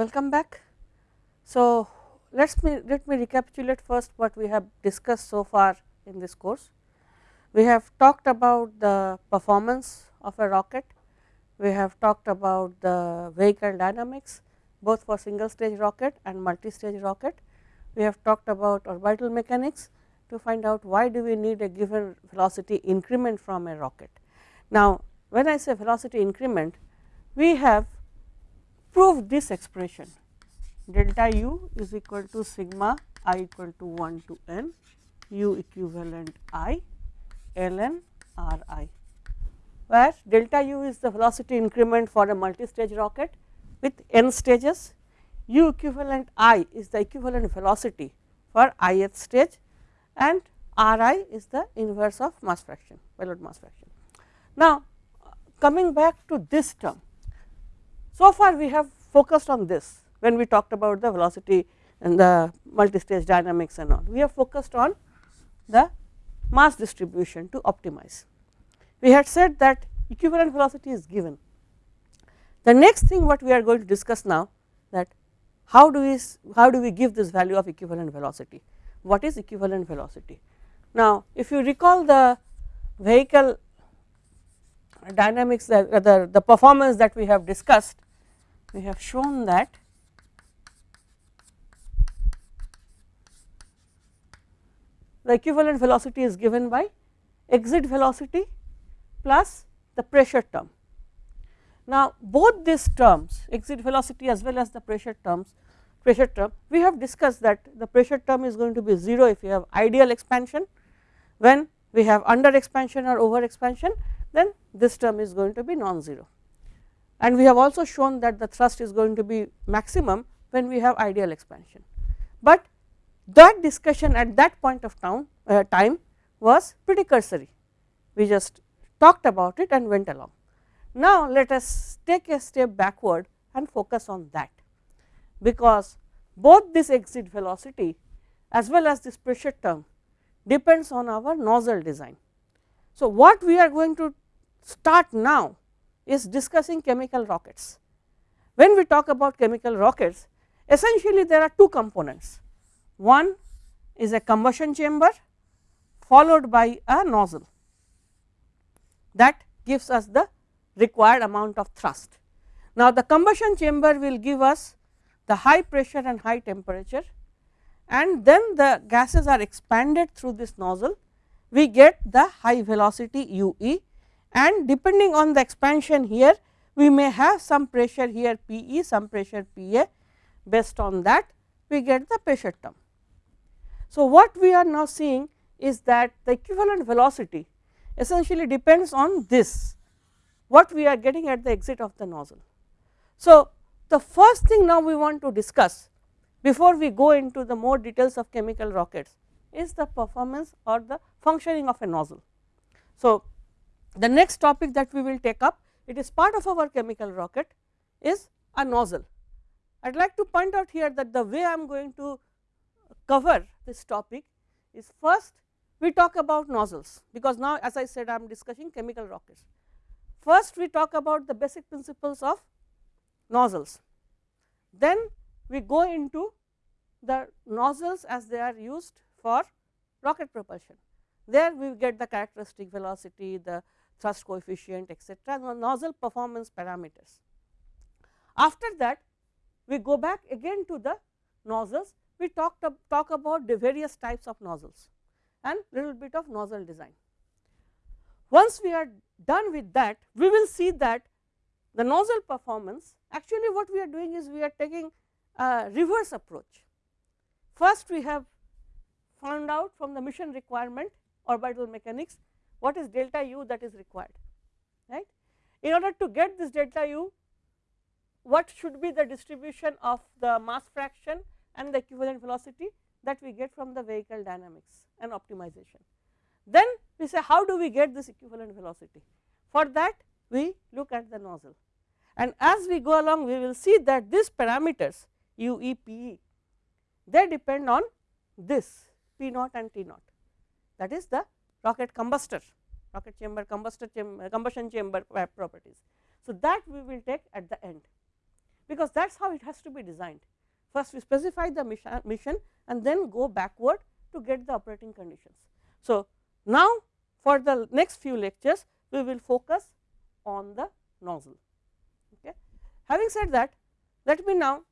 welcome back. So, let me let me recapitulate first what we have discussed so far in this course. We have talked about the performance of a rocket, we have talked about the vehicle dynamics both for single stage rocket and multi stage rocket. We have talked about orbital mechanics to find out why do we need a given velocity increment from a rocket. Now, when I say velocity increment, we have proved this expression delta u is equal to sigma i equal to 1 to n u equivalent i ln r i, where delta u is the velocity increment for a multi-stage rocket with n stages, u equivalent i is the equivalent velocity for ith stage and r i is the inverse of mass fraction, payload mass fraction. Now, coming back to this term, so far we have focused on this when we talked about the velocity and the multi-stage dynamics and all. We have focused on the mass distribution to optimize. We had said that equivalent velocity is given. The next thing what we are going to discuss now that how do we how do we give this value of equivalent velocity? What is equivalent velocity? Now, if you recall the vehicle dynamics the, the performance that we have discussed, we have shown that the equivalent velocity is given by exit velocity plus the pressure term. Now, both these terms exit velocity as well as the pressure terms pressure term we have discussed that the pressure term is going to be 0 if you have ideal expansion when we have under expansion or over expansion then this term is going to be non-zero. And we have also shown that the thrust is going to be maximum when we have ideal expansion, but that discussion at that point of time, uh, time was pretty cursory. We just talked about it and went along. Now, let us take a step backward and focus on that, because both this exit velocity as well as this pressure term depends on our nozzle design. So, what we are going to start now is discussing chemical rockets. When we talk about chemical rockets, essentially there are two components. One is a combustion chamber followed by a nozzle that gives us the required amount of thrust. Now, the combustion chamber will give us the high pressure and high temperature and then the gases are expanded through this nozzle. We get the high velocity u e and depending on the expansion here, we may have some pressure here P e, some pressure P a based on that we get the pressure term. So, what we are now seeing is that the equivalent velocity essentially depends on this what we are getting at the exit of the nozzle. So, the first thing now we want to discuss before we go into the more details of chemical rockets is the performance or the functioning of a nozzle. So, the next topic that we will take up it is part of our chemical rocket is a nozzle. I would like to point out here that the way I am going to cover this topic is first we talk about nozzles, because now as I said I am discussing chemical rockets. First we talk about the basic principles of nozzles, then we go into the nozzles as they are used for rocket propulsion. There we get the characteristic velocity, the thrust coefficient etcetera, nozzle performance parameters. After that we go back again to the nozzles we talked talk about the various types of nozzles and little bit of nozzle design. Once we are done with that, we will see that the nozzle performance actually what we are doing is we are taking a reverse approach. First we have found out from the mission requirement orbital mechanics what is delta u that is required right. In order to get this delta u what should be the distribution of the mass fraction and the equivalent velocity that we get from the vehicle dynamics and optimization. Then we say how do we get this equivalent velocity? For that we look at the nozzle and as we go along we will see that these parameters u e p e they depend on this p naught and t naught that is the rocket combustor rocket chamber combustor chamber uh, combustion chamber properties. So, that we will take at the end because that is how it has to be designed. First we specify the mission and then go backward to get the operating conditions. So, now for the next few lectures we will focus on the nozzle. Okay. Having said that, let me now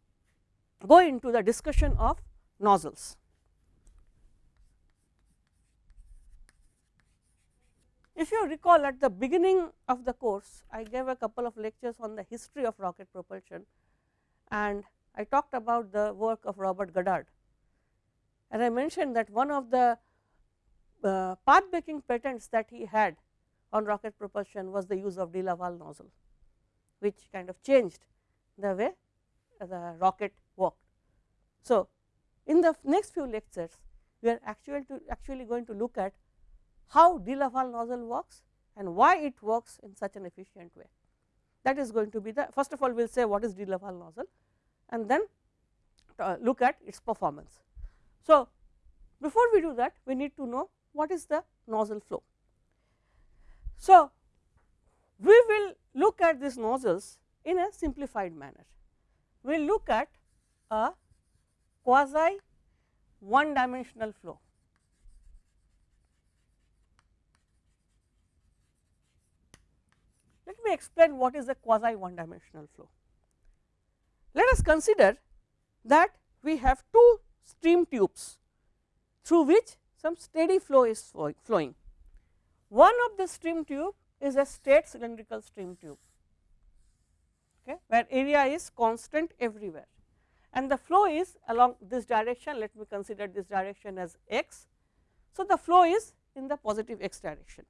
go into the discussion of nozzles. If you recall at the beginning of the course, I gave a couple of lectures on the history of rocket propulsion and I talked about the work of Robert Goddard. And I mentioned that one of the uh, path breaking patents that he had on rocket propulsion was the use of de Laval nozzle, which kind of changed the way the rocket worked. So, in the next few lectures, we are actually to actually going to look at how de Laval nozzle works and why it works in such an efficient way. That is going to be the first of all we will say what is de Laval nozzle and then uh, look at its performance. So, before we do that we need to know what is the nozzle flow. So, we will look at these nozzles in a simplified manner. We will look at a quasi one dimensional flow. Me explain what is a quasi one dimensional flow. Let us consider that we have two stream tubes through which some steady flow is flowing. One of the stream tube is a straight cylindrical stream tube, okay, where area is constant everywhere and the flow is along this direction. Let me consider this direction as x. So, the flow is in the positive x direction.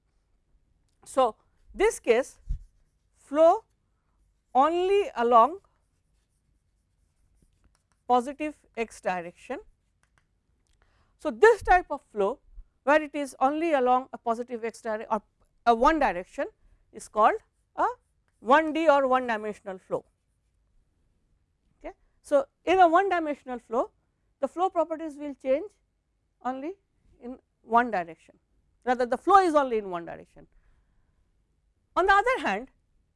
So, this case flow only along positive x direction. So, this type of flow where it is only along a positive x direction or a one direction is called a 1D or one dimensional flow. Okay. So, in a one dimensional flow the flow properties will change only in one direction rather the flow is only in one direction. On the other hand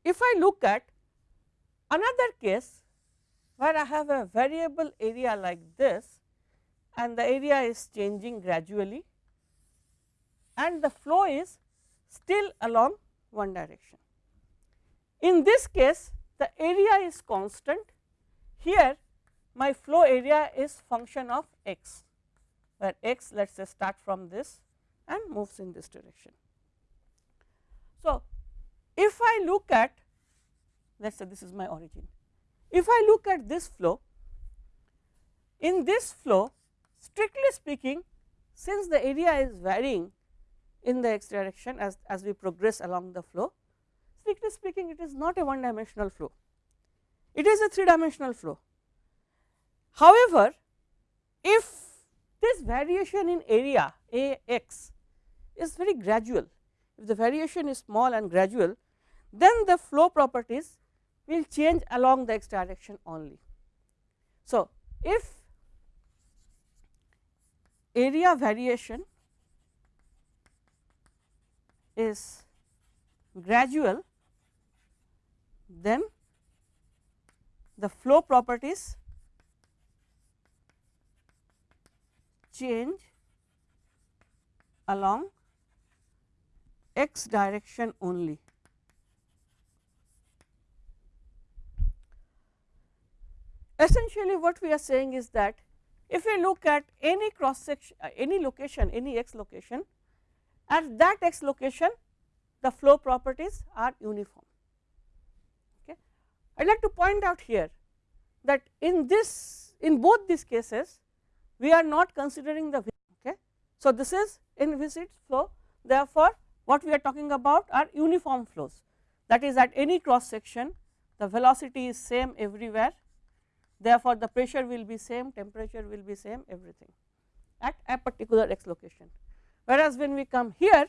if I look at another case where I have a variable area like this and the area is changing gradually and the flow is still along one direction. In this case the area is constant here my flow area is function of x where x let us say start from this and moves in this direction. So, if I look at let us say this is my origin if I look at this flow, in this flow strictly speaking since the area is varying in the x direction as, as we progress along the flow, strictly speaking it is not a one dimensional flow, it is a three dimensional flow. However, if this variation in area A x is very gradual, if the variation is small and gradual, then the flow properties will change along the x direction only. So, if area variation is gradual, then the flow properties change along x direction only. essentially what we are saying is that if we look at any cross section uh, any location any x location at that x location the flow properties are uniform. Okay. I would like to point out here that in this in both these cases we are not considering the okay. So, this is inviscid flow therefore, what we are talking about are uniform flows that is at any cross section the velocity is same everywhere therefore, the pressure will be same, temperature will be same everything at a particular x location. Whereas, when we come here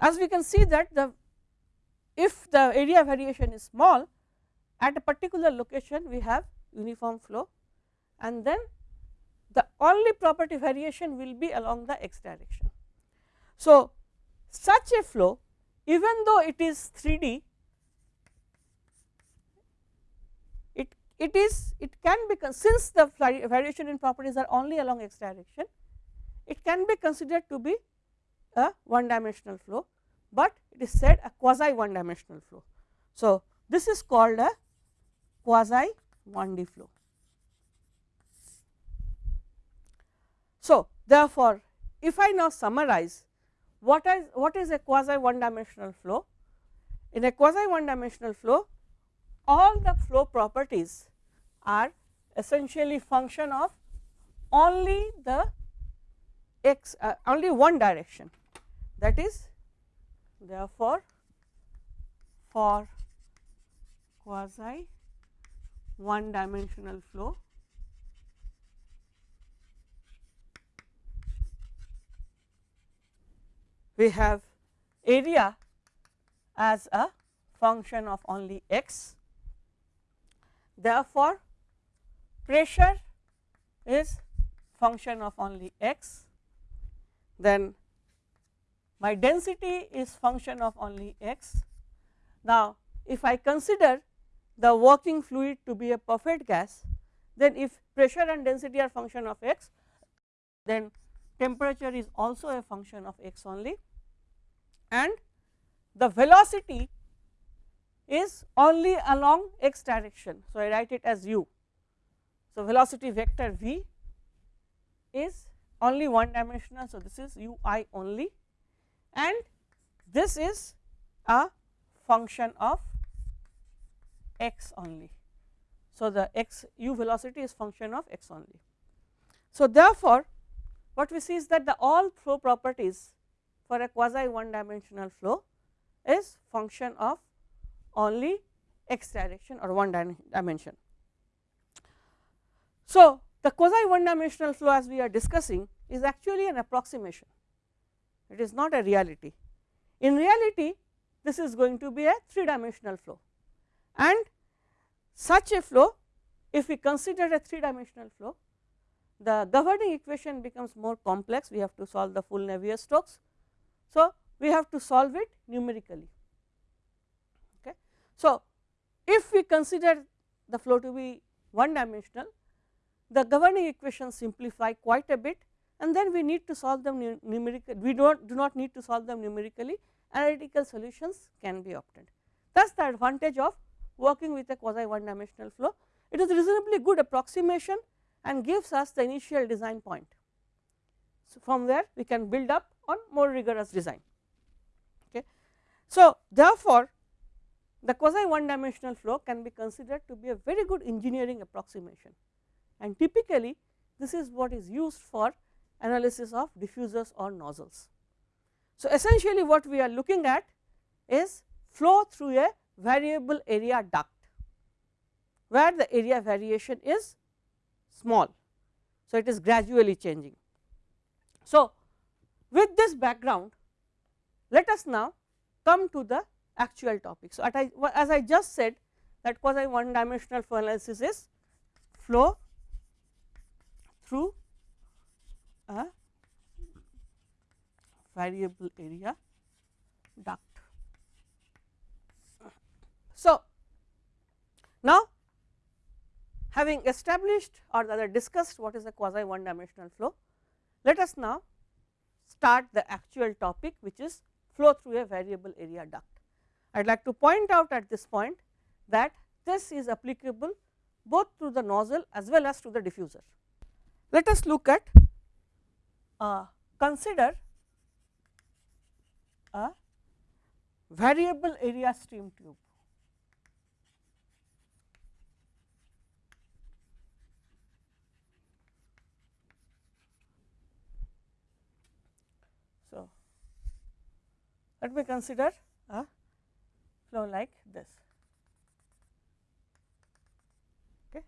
as we can see that the if the area variation is small at a particular location we have uniform flow and then the only property variation will be along the x direction. So, such a flow even though it is 3D it, it is it can be since the variation in properties are only along x direction, it can be considered to be a one dimensional flow, but it is said a quasi one dimensional flow. So, this is called a quasi 1D flow. So, therefore, if I now summarize what is what is a quasi one dimensional flow? In a quasi one dimensional flow, all the flow properties are essentially function of only the x uh, only one direction that is therefore for quasi one dimensional flow we have area as a function of only x. Therefore, pressure is function of only x, then my density is function of only x. Now, if I consider the working fluid to be a perfect gas, then if pressure and density are function of x, then temperature is also a function of x only and the velocity is only along x direction. So, I write it as u. So, velocity vector v is only one dimensional. So, this is u i only and this is a function of x only. So, the x u velocity is function of x only. So, therefore, what we see is that the all flow properties for a quasi one dimensional flow is function of only x direction or one dimension. So, the quasi one dimensional flow as we are discussing is actually an approximation, it is not a reality. In reality, this is going to be a three dimensional flow and such a flow if we consider a three dimensional flow, the governing equation becomes more complex, we have to solve the full Navier-Stokes so, we have to solve it numerically. Okay. So, if we consider the flow to be one dimensional, the governing equations simplify quite a bit and then we need to solve them numerically. We do not, do not need to solve them numerically, analytical solutions can be obtained. That is the advantage of working with a quasi one dimensional flow. It is reasonably good approximation and gives us the initial design point. So, from where we can build up on more rigorous design. Okay. So, therefore, the quasi one dimensional flow can be considered to be a very good engineering approximation and typically this is what is used for analysis of diffusers or nozzles. So, essentially what we are looking at is flow through a variable area duct, where the area variation is small. So, it is gradually changing. So, with this background, let us now come to the actual topic. So, I, as I just said that quasi one dimensional flow analysis is flow through a variable area duct. So, now having established or rather discussed what is a quasi one dimensional flow, let us now start the actual topic which is flow through a variable area duct. I would like to point out at this point that this is applicable both to the nozzle as well as to the diffuser. Let us look at uh, consider a variable area stream tube. Let me consider a flow like this. Okay.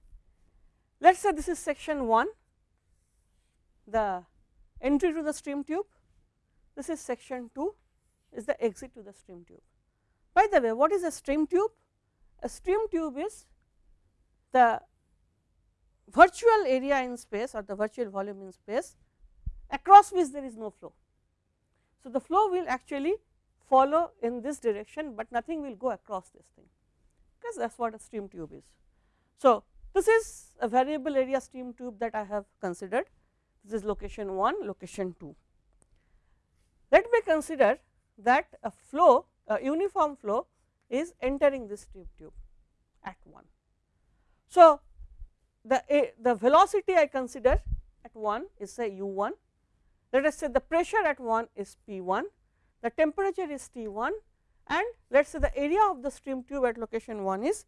Let us say this is section 1, the entry to the stream tube, this is section 2 is the exit to the stream tube. By the way, what is a stream tube? A stream tube is the virtual area in space or the virtual volume in space across which there is no flow. So, the flow will actually follow in this direction, but nothing will go across this thing because that is what a stream tube is. So, this is a variable area stream tube that I have considered this is location 1 location 2. Let me consider that a flow a uniform flow is entering this stream tube at 1. So, the a, the velocity I consider at 1 is say u 1 let us say the pressure at 1 is P 1, the temperature is T 1 and let us say the area of the stream tube at location 1 is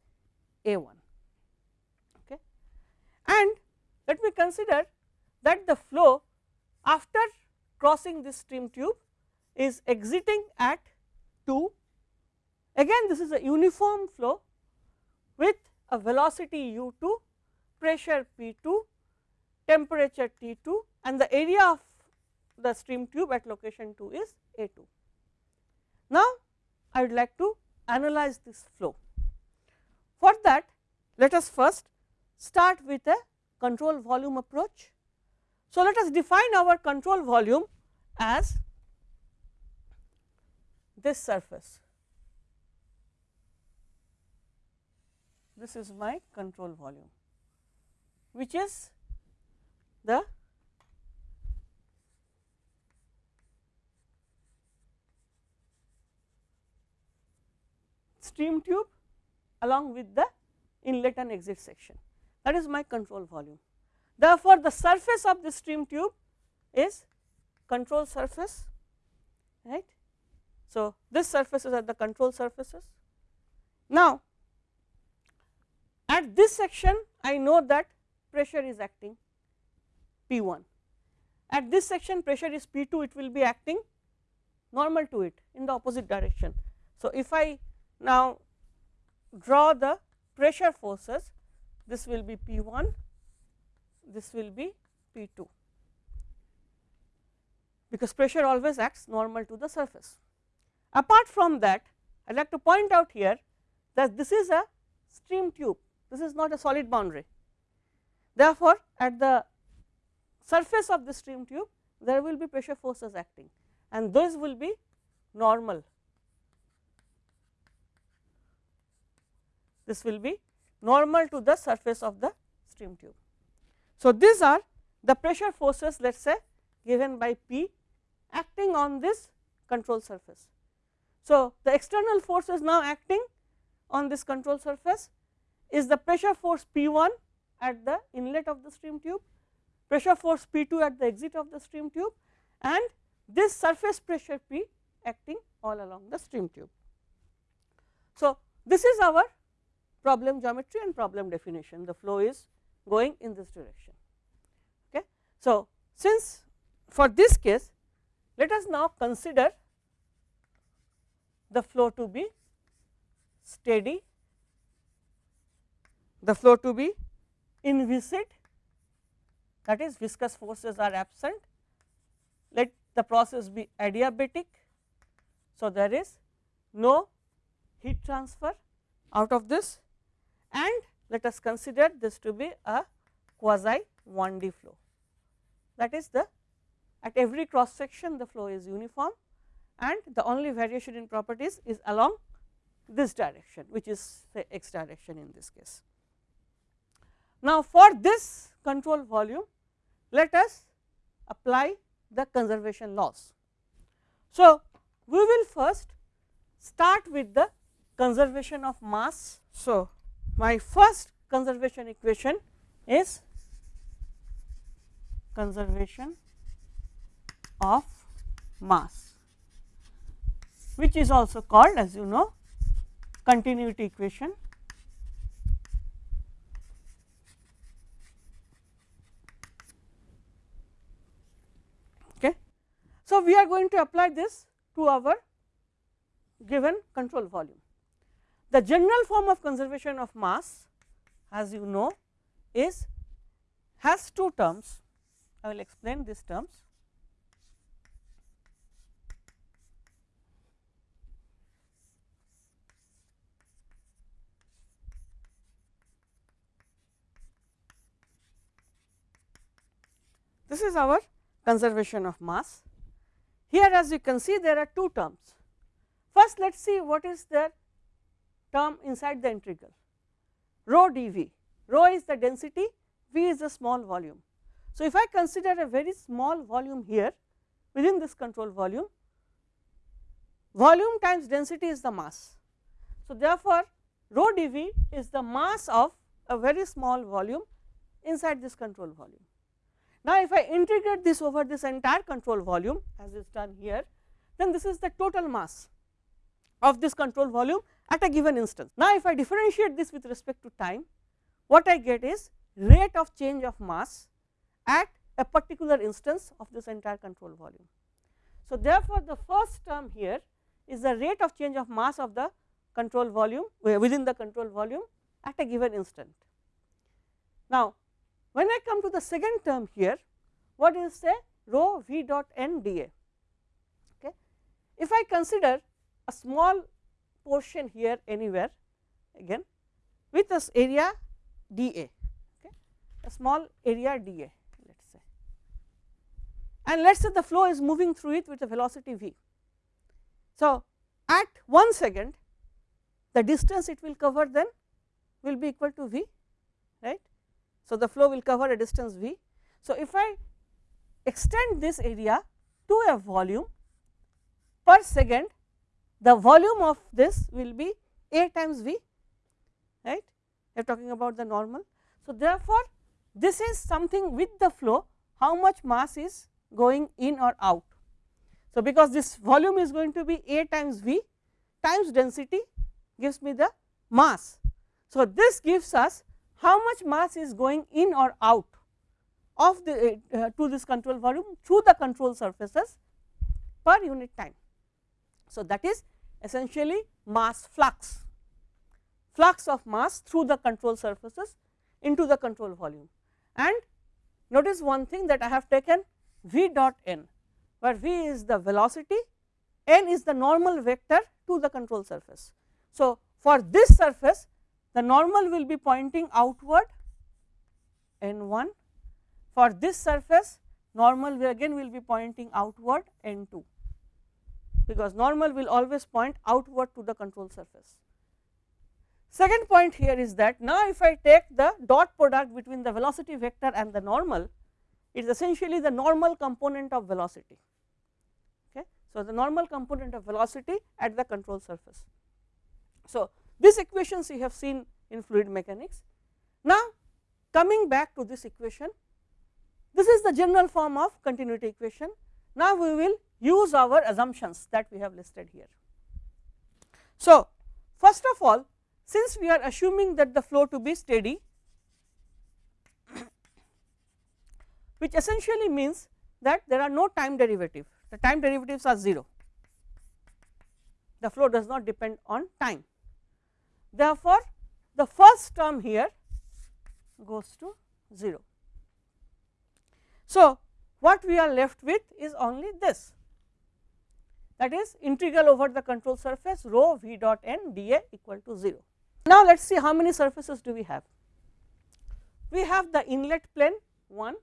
A 1. Okay. And let me consider that the flow after crossing this stream tube is exiting at 2. Again this is a uniform flow with a velocity u 2, pressure P 2, temperature T 2 and the area of the stream tube at location 2 is A 2. Now, I would like to analyze this flow. For that, let us first start with a control volume approach. So, let us define our control volume as this surface. This is my control volume, which is the stream tube along with the inlet and exit section that is my control volume. Therefore, the surface of the stream tube is control surface right. So, this surfaces are the control surfaces. Now, at this section I know that pressure is acting P 1, at this section pressure is P 2 it will be acting normal to it in the opposite direction. So, if I now, draw the pressure forces. This will be P 1, this will be P 2 because pressure always acts normal to the surface. Apart from that I would like to point out here that this is a stream tube, this is not a solid boundary. Therefore, at the surface of the stream tube there will be pressure forces acting. And those will be normal this will be normal to the surface of the stream tube. So, these are the pressure forces let us say given by P acting on this control surface. So, the external forces now acting on this control surface is the pressure force P 1 at the inlet of the stream tube, pressure force P 2 at the exit of the stream tube and this surface pressure P acting all along the stream tube. So, this is our problem geometry and problem definition the flow is going in this direction. Okay. So, since for this case let us now consider the flow to be steady, the flow to be inviscid that is viscous forces are absent, let the process be adiabatic. So, there is no heat transfer out of this and let us consider this to be a quasi 1D flow. That is the at every cross section the flow is uniform and the only variation in properties is along this direction which is the x direction in this case. Now, for this control volume let us apply the conservation laws. So, we will first start with the conservation of mass. So, my first conservation equation is conservation of mass which is also called as you know continuity equation. Okay. So we are going to apply this to our given control volume the general form of conservation of mass as you know is has two terms, I will explain these terms. This is our conservation of mass. Here as you can see there are two terms. First let us see what is there term inside the integral rho dV. rho is the density, V is the small volume. So, if I consider a very small volume here within this control volume, volume times density is the mass. So, therefore, rho dV is the mass of a very small volume inside this control volume. Now, if I integrate this over this entire control volume as is done here, then this is the total mass of this control volume at a given instance. Now, if I differentiate this with respect to time, what I get is rate of change of mass at a particular instance of this entire control volume. So, therefore, the first term here is the rate of change of mass of the control volume eh, within the control volume at a given instant. Now, when I come to the second term here, what is say rho v dot n dA. Okay. If I consider a small portion here anywhere again with this area dA, okay, a small area dA let us say and let us say the flow is moving through it with a velocity v. So, at 1 second the distance it will cover then will be equal to v right. So, the flow will cover a distance v. So, if I extend this area to a volume per second the volume of this will be a times v right we are talking about the normal. So, therefore, this is something with the flow how much mass is going in or out. So, because this volume is going to be a times v times density gives me the mass. So, this gives us how much mass is going in or out of the uh, to this control volume through the control surfaces per unit time. So, that is essentially mass flux, flux of mass through the control surfaces into the control volume. And notice one thing that I have taken v dot n, where v is the velocity, n is the normal vector to the control surface. So, for this surface the normal will be pointing outward n 1, for this surface normal again will be pointing outward n 2 because normal will always point outward to the control surface. Second point here is that now if I take the dot product between the velocity vector and the normal, it is essentially the normal component of velocity. Okay. So, the normal component of velocity at the control surface. So, this equations you have seen in fluid mechanics. Now, coming back to this equation, this is the general form of continuity equation. Now, we will use our assumptions that we have listed here. So, first of all since we are assuming that the flow to be steady which essentially means that there are no time derivative the time derivatives are 0 the flow does not depend on time. Therefore, the first term here goes to 0. So, what we are left with is only this that is integral over the control surface rho v dot n dA equal to 0. Now, let us see how many surfaces do we have. We have the inlet plane 1,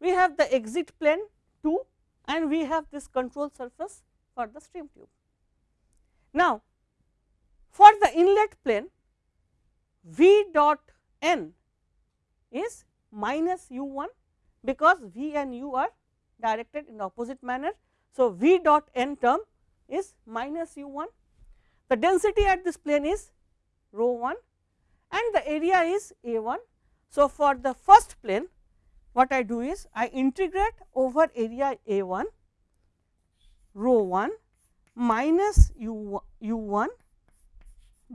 we have the exit plane 2 and we have this control surface for the stream tube. Now, for the inlet plane v dot n is minus u 1 because v and u are directed in the opposite manner so, V dot n term is minus u 1, the density at this plane is rho 1 and the area is A 1. So, for the first plane what I do is I integrate over area A 1 rho 1 minus u, u 1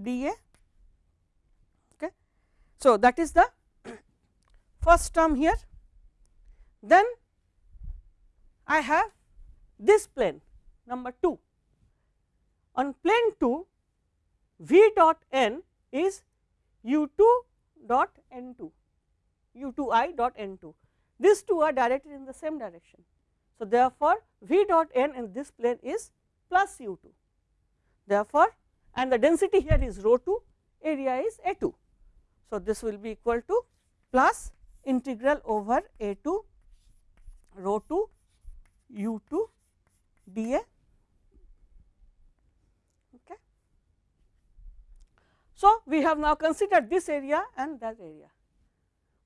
dA. Okay. So, that is the first term here. Then I have this plane number 2. On plane 2 v dot n is u 2 dot n 2 u 2 i dot n 2 these two are directed in the same direction. So, therefore, v dot n in this plane is plus u 2 therefore, and the density here is rho 2 area is a 2. So, this will be equal to plus integral over a 2 rho 2 u 2 dA. Okay. So, we have now considered this area and that area.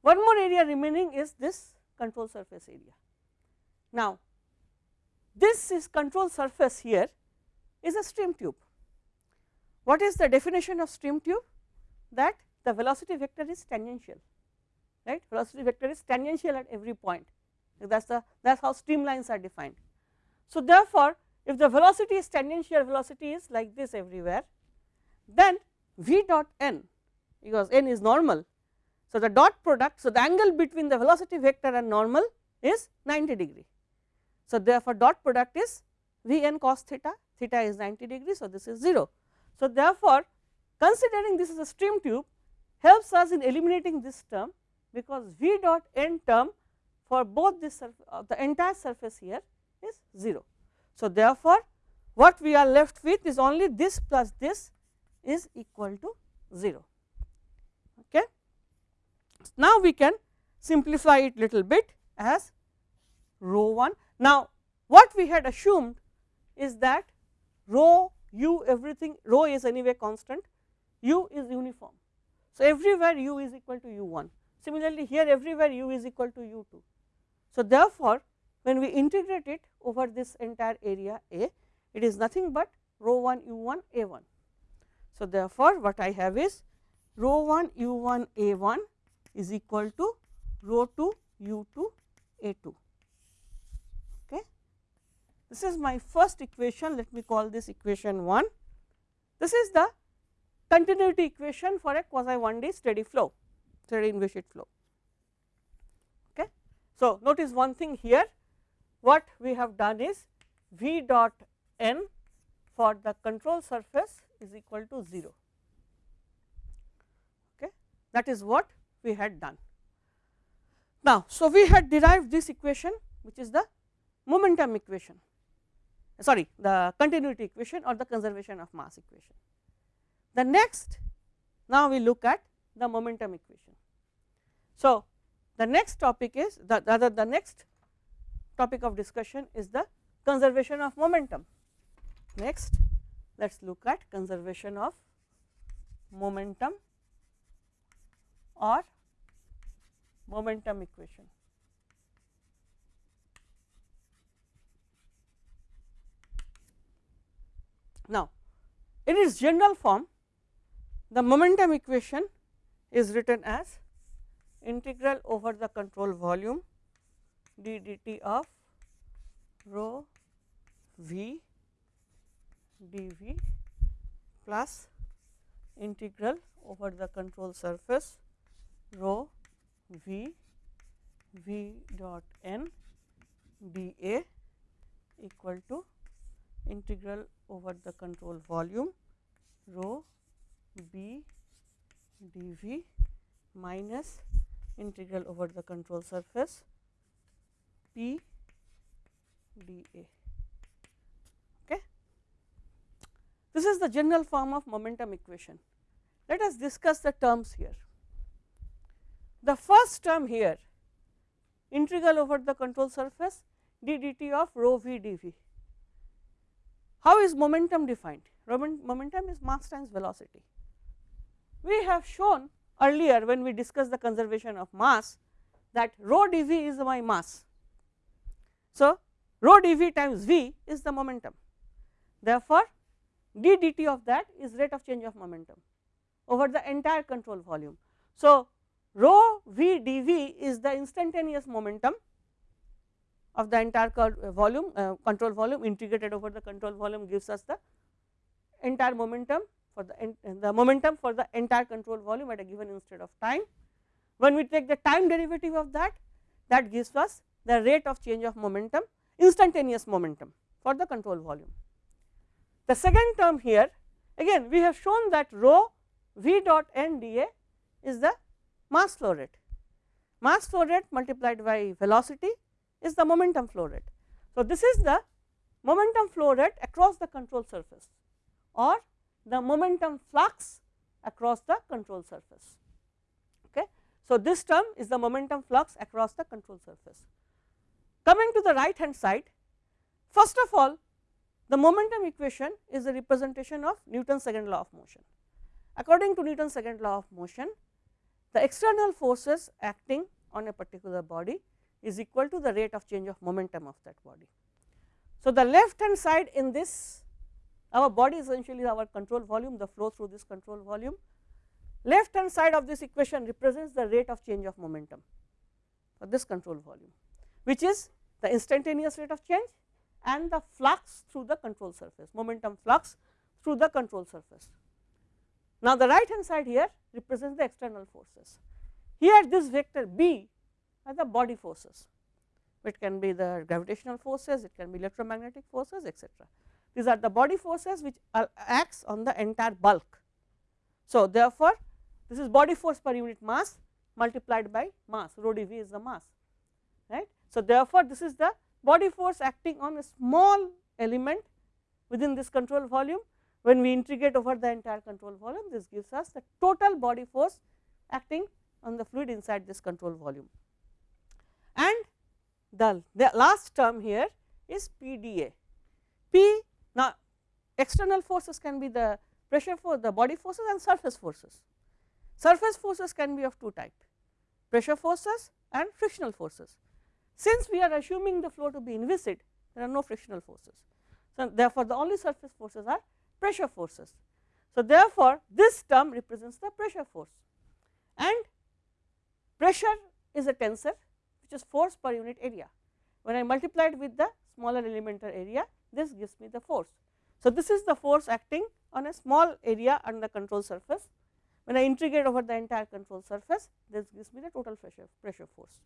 One more area remaining is this control surface area. Now, this is control surface here is a stream tube. What is the definition of stream tube? That the velocity vector is tangential, right? Velocity vector is tangential at every point. That is the that is how streamlines are defined. So, therefore, if the velocity is tangential velocity is like this everywhere, then v dot n because n is normal. So, the dot product, so the angle between the velocity vector and normal is 90 degree. So, therefore, dot product is v n cos theta, theta is 90 degree. So, this is 0. So, therefore, considering this is a stream tube helps us in eliminating this term because v dot n term for both this uh, the entire surface here is 0. So, therefore, what we are left with is only this plus this is equal to 0. Okay. Now, we can simplify it little bit as rho 1. Now, what we had assumed is that rho u everything rho is anyway constant u is uniform. So, everywhere u is equal to u 1 similarly here everywhere u is equal to u 2. So, therefore, when we integrate it over this entire area A it is nothing but rho 1 u 1 a 1. So, therefore, what I have is rho 1 u 1 a 1 is equal to rho 2 u 2 a 2. Okay. This is my first equation let me call this equation 1. This is the continuity equation for a quasi 1 D steady flow steady in inviscid flow. Okay. So, notice one thing here what we have done is v dot n for the control surface is equal to 0 okay? That is what we had done. Now so we had derived this equation which is the momentum equation sorry the continuity equation or the conservation of mass equation. The next now we look at the momentum equation. So the next topic is the other the next topic of discussion is the conservation of momentum. Next, let us look at conservation of momentum or momentum equation. Now, in its general form, the momentum equation is written as integral over the control volume d dt of rho v dv plus integral over the control surface rho v v dot n dA equal to integral over the control volume rho b dv minus integral over the control surface P d A. Okay. This is the general form of momentum equation. Let us discuss the terms here. The first term here integral over the control surface d dt of rho v dv. How is momentum defined? Momentum is mass times velocity. We have shown earlier when we discussed the conservation of mass that rho dv is my mass so, rho dV times V is the momentum. Therefore, d dt of that is rate of change of momentum over the entire control volume. So, rho V dV is the instantaneous momentum of the entire uh, volume uh, control volume integrated over the control volume gives us the entire momentum for the, the momentum for the entire control volume at a given instant of time. When we take the time derivative of that, that gives us the rate of change of momentum instantaneous momentum for the control volume. The second term here again we have shown that rho v dot n dA is the mass flow rate. Mass flow rate multiplied by velocity is the momentum flow rate. So, this is the momentum flow rate across the control surface or the momentum flux across the control surface. Okay. So, this term is the momentum flux across the control surface. Coming to the right hand side, first of all the momentum equation is a representation of Newton's second law of motion. according to Newton's second law of motion, the external forces acting on a particular body is equal to the rate of change of momentum of that body. So, the left hand side in this our body essentially our control volume the flow through this control volume. Left hand side of this equation represents the rate of change of momentum for this control volume, which is the instantaneous rate of change and the flux through the control surface momentum flux through the control surface. Now, the right hand side here represents the external forces. Here this vector B are the body forces, it can be the gravitational forces, it can be electromagnetic forces etcetera. These are the body forces which acts on the entire bulk. So, therefore, this is body force per unit mass multiplied by mass rho dV is the mass right. So, therefore, this is the body force acting on a small element within this control volume when we integrate over the entire control volume this gives us the total body force acting on the fluid inside this control volume. And the, the last term here is PdA. P now external forces can be the pressure force, the body forces and surface forces. Surface forces can be of two type pressure forces and frictional forces. Since we are assuming the flow to be inviscid, there are no frictional forces. So, therefore, the only surface forces are pressure forces. So, therefore, this term represents the pressure force and pressure is a tensor which is force per unit area. When I multiply it with the smaller elemental area, this gives me the force. So, this is the force acting on a small area on the control surface. When I integrate over the entire control surface, this gives me the total pressure, pressure force.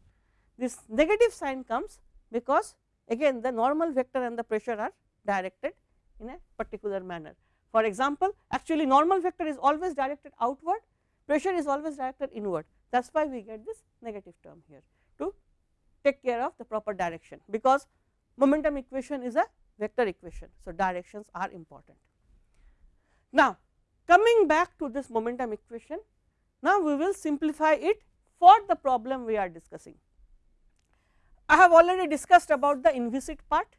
This negative sign comes because again the normal vector and the pressure are directed in a particular manner. For example, actually normal vector is always directed outward, pressure is always directed inward. That is why we get this negative term here to take care of the proper direction, because momentum equation is a vector equation. So, directions are important. Now, coming back to this momentum equation, now we will simplify it for the problem we are discussing. I have already discussed about the inviscid part,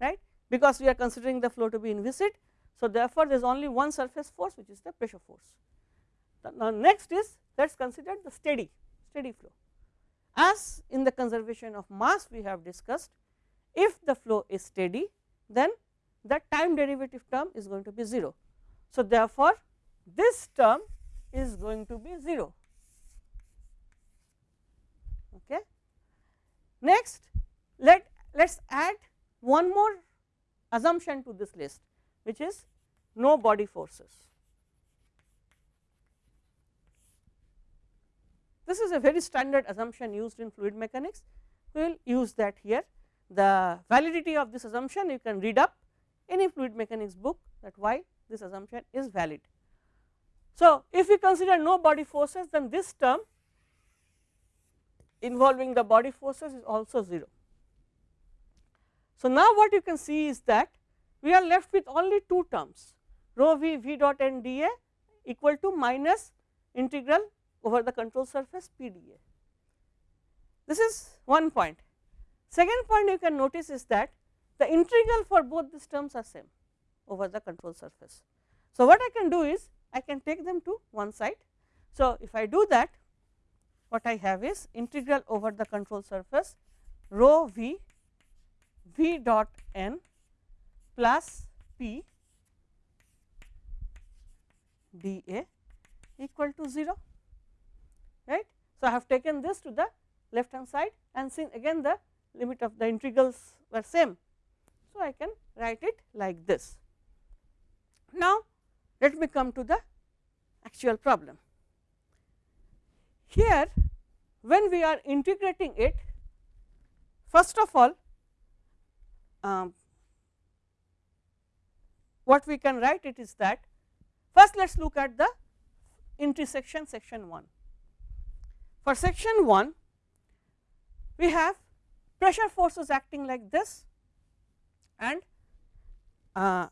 right, because we are considering the flow to be inviscid. So, therefore, there is only one surface force which is the pressure force. Now, next is let us consider the steady, steady flow. As in the conservation of mass we have discussed, if the flow is steady, then the time derivative term is going to be 0. So, therefore, this term is going to be 0. Okay. Next, let let us add one more assumption to this list, which is no body forces. This is a very standard assumption used in fluid mechanics. We will use that here. The validity of this assumption you can read up any fluid mechanics book that why this assumption is valid. So, if we consider no body forces then this term involving the body forces is also 0. So, now what you can see is that we are left with only two terms rho v v dot n dA equal to minus integral over the control surface PdA. This is one point. Second point you can notice is that the integral for both these terms are same over the control surface. So, what I can do is I can take them to one side. So, if I do that what I have is integral over the control surface rho v v dot n plus p dA equal to 0 right. So, I have taken this to the left hand side and since again the limit of the integrals were same. So, I can write it like this. Now, let me come to the actual problem. Here when we are integrating it first of all um, what we can write it is that first let us look at the intersection section 1. For section 1, we have pressure forces acting like this and uh,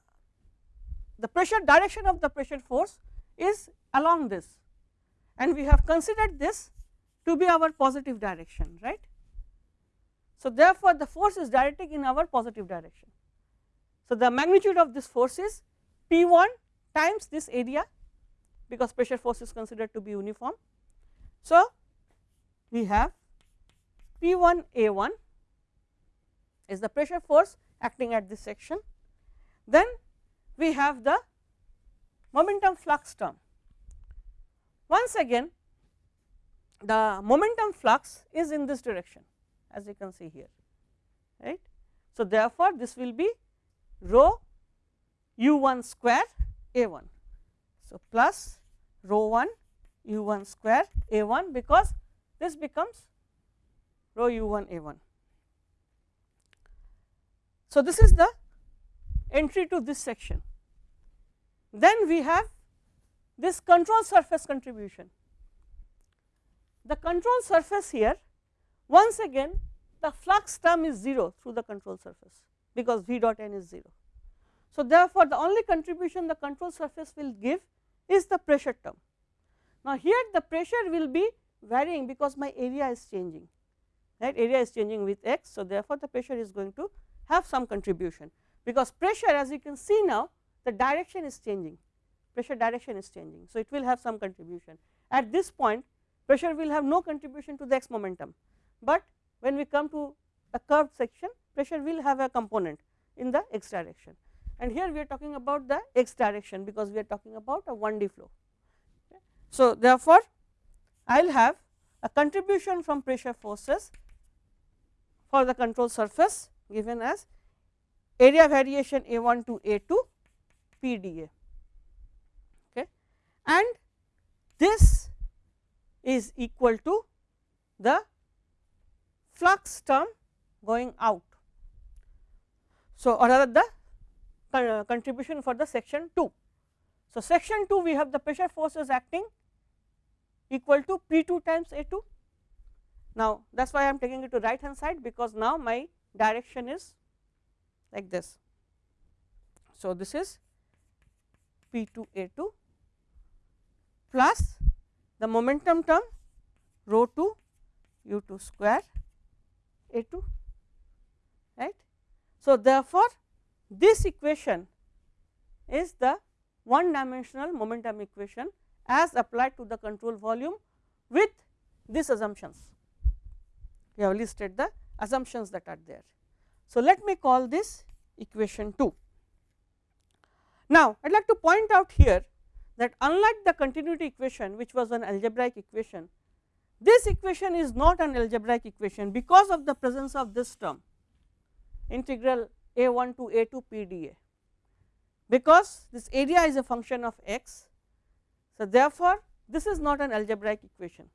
the pressure direction of the pressure force is along this and we have considered this to be our positive direction right. So, therefore, the force is directing in our positive direction. So, the magnitude of this force is P 1 times this area because pressure force is considered to be uniform. So, we have P 1 A 1 is the pressure force acting at this section. Then we have the momentum flux term. Once again the momentum flux is in this direction as you can see here right. So, therefore, this will be rho u 1 square a 1. So, plus rho 1 u 1 square a 1 because this becomes rho u 1 a 1. So, this is the entry to this section. Then we have this control surface contribution. The control surface here once again the flux term is 0 through the control surface because V dot n is 0. So, therefore, the only contribution the control surface will give is the pressure term. Now, here the pressure will be varying because my area is changing right area is changing with x. So, therefore, the pressure is going to have some contribution because pressure as you can see now the direction is changing pressure direction is changing. So, it will have some contribution at this point pressure will have no contribution to the x momentum, but when we come to a curved section pressure will have a component in the x direction and here we are talking about the x direction because we are talking about a 1D flow. So, therefore, I will have a contribution from pressure forces for the control surface given as area variation A 1 to A 2 P d A. and this is equal to the flux term going out. So, or rather the uh, contribution for the section 2. So, section 2 we have the pressure forces acting equal to P 2 times A 2. Now, that is why I am taking it to right hand side because now my direction is like this. So, this is P 2 A 2 plus the momentum term rho 2 u 2 square A 2 right. So, therefore, this equation is the one dimensional momentum equation as applied to the control volume with these assumptions. We have listed the assumptions that are there. So, let me call this equation 2. Now, I would like to point out here that unlike the continuity equation which was an algebraic equation, this equation is not an algebraic equation because of the presence of this term integral a 1 to a 2 p d a because this area is a function of x. So, therefore, this is not an algebraic equation.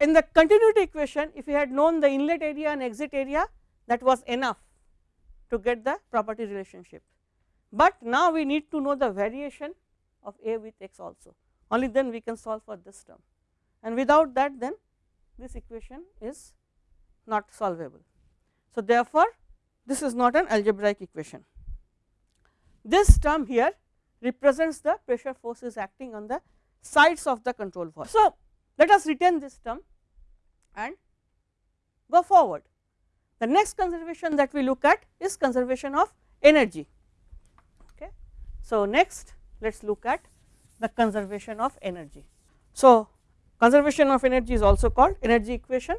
In the continuity equation if we had known the inlet area and exit area that was enough to get the property relationship, but now we need to know the variation of a with x also only then we can solve for this term and without that then this equation is not solvable. So, therefore, this is not an algebraic equation. This term here represents the pressure forces acting on the sides of the control valve. So, let us retain this term and go forward. The next conservation that we look at is conservation of energy. So, next let us look at the conservation of energy. So, conservation of energy is also called energy equation.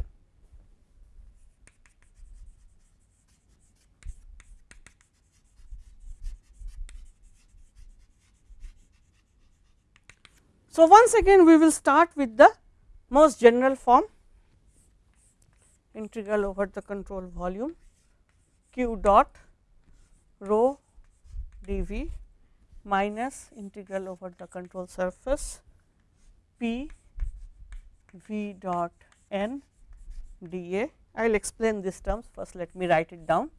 So, once again we will start with the most general form integral over the control volume q dot rho dV minus integral over the control surface P V dot N d A. I will explain these terms first let me write it down.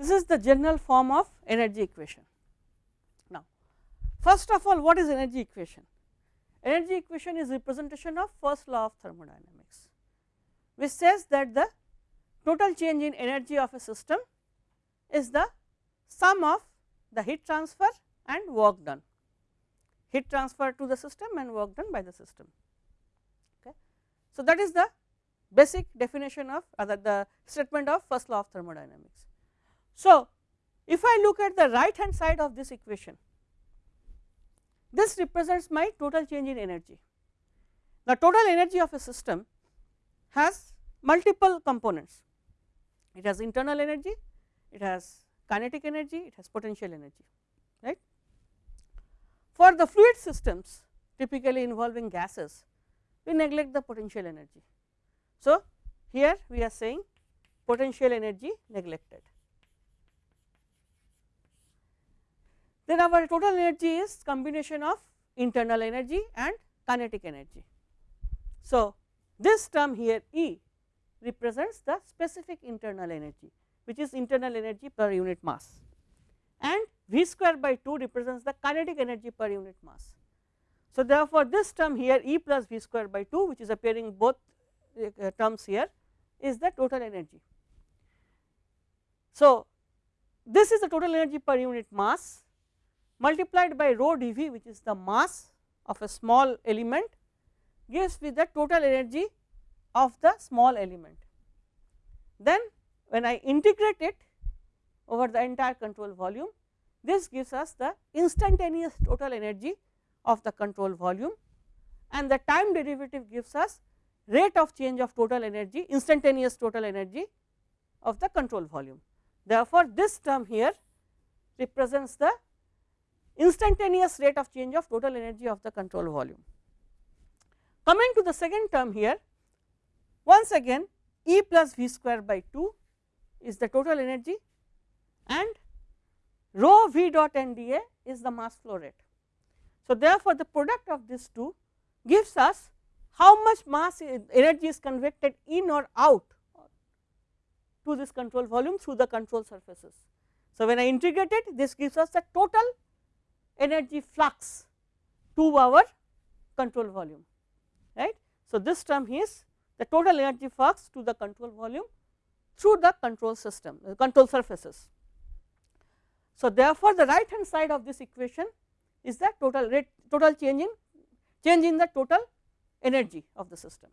This is the general form of energy equation. Now, first of all what is energy equation? Energy equation is representation of first law of thermodynamics, which says that the total change in energy of a system is the sum of the heat transfer and work done, heat transfer to the system and work done by the system. Okay. So, that is the basic definition of uh, other the statement of first law of thermodynamics. So, if I look at the right hand side of this equation, this represents my total change in energy. The total energy of a system has multiple components. It has internal energy, it has kinetic energy, it has potential energy, right. For the fluid systems typically involving gases, we neglect the potential energy. So, here we are saying potential energy neglected. Then our total energy is combination of internal energy and kinetic energy. So, this term here E represents the specific internal energy which is internal energy per unit mass and V square by 2 represents the kinetic energy per unit mass. So, therefore, this term here E plus V square by 2 which is appearing both uh, terms here is the total energy. So, this is the total energy per unit mass multiplied by rho dV which is the mass of a small element gives me the total energy of the small element. Then when I integrate it over the entire control volume, this gives us the instantaneous total energy of the control volume and the time derivative gives us rate of change of total energy instantaneous total energy of the control volume. Therefore, this term here represents the instantaneous rate of change of total energy of the control volume. Coming to the second term here, once again E plus V square by 2 is the total energy and rho V dot N dA is the mass flow rate. So, therefore, the product of these two gives us how much mass energy is convected in or out to this control volume through the control surfaces. So, when I integrate it this gives us the total energy flux to our control volume right. So, this term is the total energy flux to the control volume through the control system uh, control surfaces. So, therefore, the right hand side of this equation is the total rate total change in change in the total energy of the system.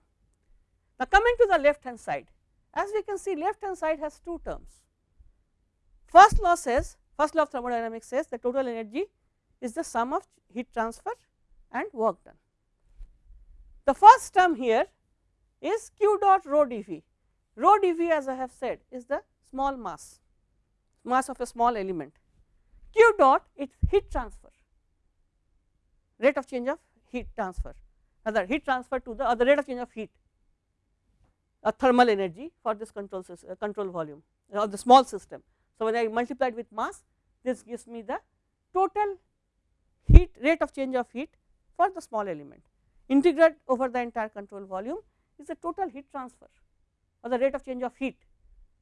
Now, coming to the left hand side as we can see left hand side has two terms. First law says first law of thermodynamics says the total energy is the sum of heat transfer and work done. The first term here is q dot rho dV, rho dV as I have said is the small mass, mass of a small element, q dot is heat transfer, rate of change of heat transfer other heat transfer to the other rate of change of heat a thermal energy for this control system, uh, control volume or the small system. So, when I multiply it with mass this gives me the total heat rate of change of heat for the small element integrate over the entire control volume is the total heat transfer or the rate of change of heat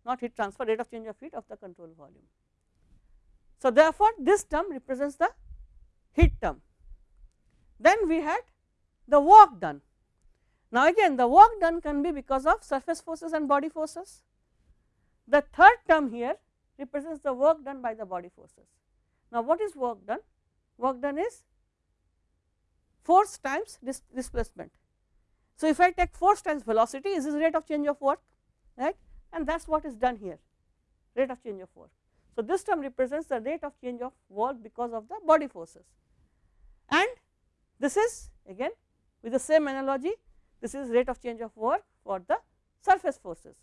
not heat transfer rate of change of heat of the control volume. So, therefore, this term represents the heat term then we had the work done. Now, again the work done can be because of surface forces and body forces. The third term here represents the work done by the body forces. Now, what is work done? Work done is force times dis displacement. So, if I take force times velocity is this rate of change of work right and that is what is done here rate of change of work. So, this term represents the rate of change of work because of the body forces and this is again with the same analogy this is rate of change of work for the surface forces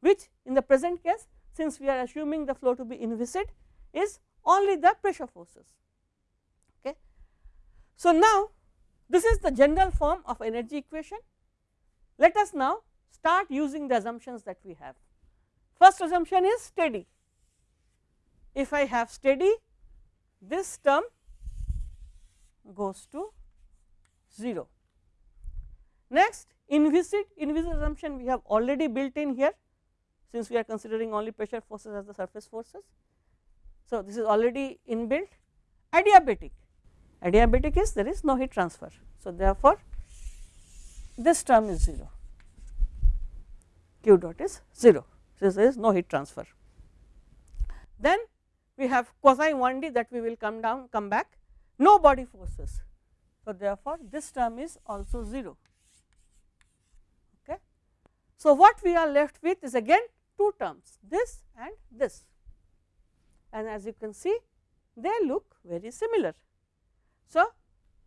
which in the present case since we are assuming the flow to be inviscid is only the pressure forces. So, now this is the general form of energy equation. Let us now start using the assumptions that we have. First assumption is steady. If I have steady this term goes to 0 Next inviscid, inviscid assumption we have already built in here. since we are considering only pressure forces as the surface forces. So, this is already inbuilt adiabatic, adiabatic is there is no heat transfer. So, therefore, this term is 0, q dot is 0, so there is no heat transfer. Then we have quasi 1D that we will come down come back no body forces. So, therefore, this term is also 0. Okay. So, what we are left with is again two terms this and this and as you can see they look very similar. So,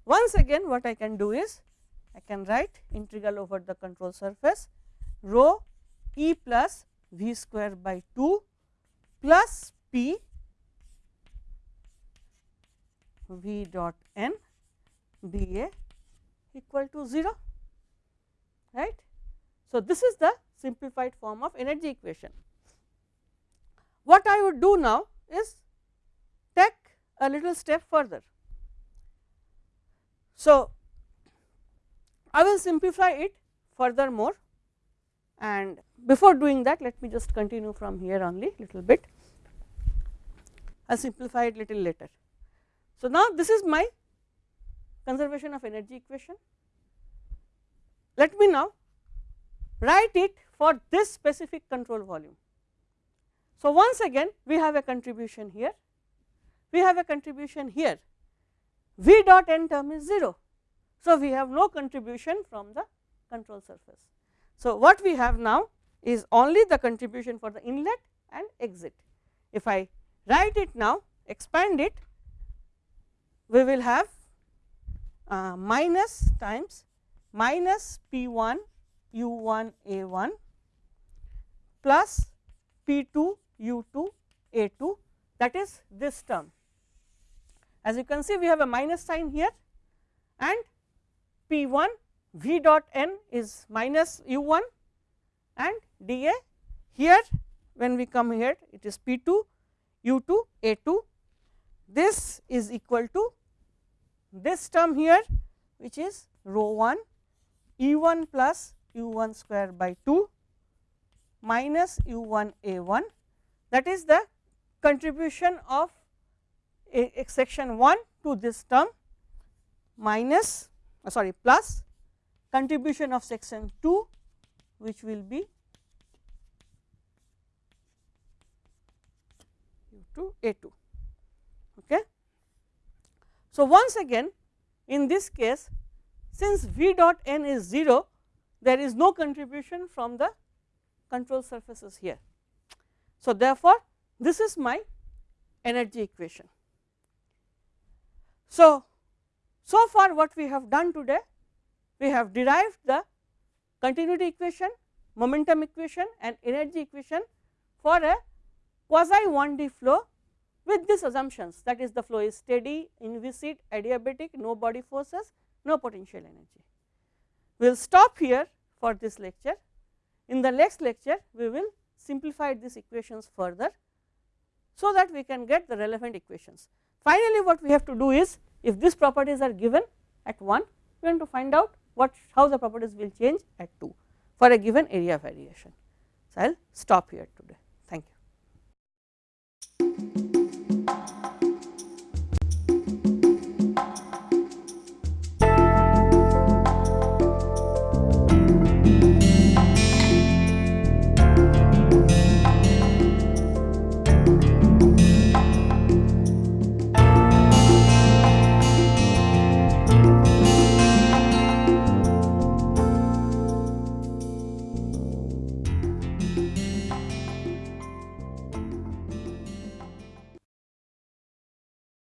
once again what I can do is I can write integral over the control surface rho e plus v square by 2 plus p v dot n dA equal to 0 right. So, this is the simplified form of energy equation. What I would do now is take a little step further. So, I will simplify it furthermore and before doing that let me just continue from here only little bit. I will simplify it little later. So, now this is my conservation of energy equation. Let me now write it for this specific control volume. So, once again we have a contribution here, we have a contribution here, V dot n term is 0. So, we have no contribution from the control surface. So, what we have now is only the contribution for the inlet and exit. If I write it now, expand it, we will have uh, minus times minus P 1 u 1 a 1 plus P 2 u 2 a 2 that is this term. As you can see we have a minus sign here and P 1 v dot n is minus u 1 and d a. Here when we come here it is P 2 u 2 a 2 this is equal to this term here which is rho 1 E 1 plus u 1 square by 2 minus u 1 a 1 that is the contribution of a, section 1 to this term minus uh, sorry plus contribution of section 2 which will be 2 a 2 okay so, once again in this case since V dot n is 0 there is no contribution from the control surfaces here. So, therefore, this is my energy equation. So, so far what we have done today we have derived the continuity equation, momentum equation and energy equation for a quasi 1D flow with these assumptions that is the flow is steady, inviscid, adiabatic, no body forces, no potential energy. We will stop here for this lecture. In the next lecture, we will simplify these equations further, so that we can get the relevant equations. Finally, what we have to do is if these properties are given at 1, we want to find out what how the properties will change at 2 for a given area variation. So, I will stop here today.